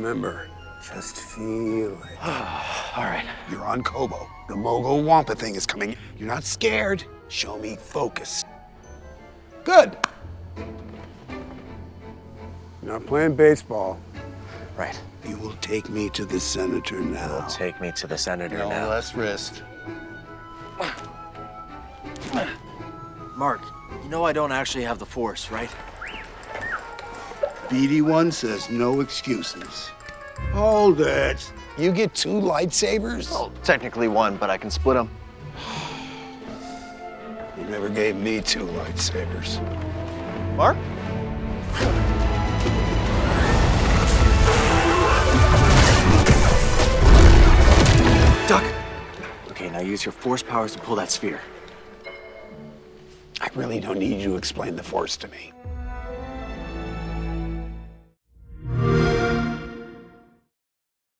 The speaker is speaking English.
Remember, just feel it. All right. You're on Kobo. The Mogo Wampa thing is coming. You're not scared. Show me focus. Good. You're not playing baseball. Right. You will take me to the senator now. Take me to the senator No now. less risk. Mark, you know I don't actually have the force, right? BD1 says no excuses. Hold it. You get two lightsabers? Well, technically one, but I can split them. You never gave me two lightsabers. Mark? Duck! Okay, now use your force powers to pull that sphere. I really don't need you to explain the Force to me.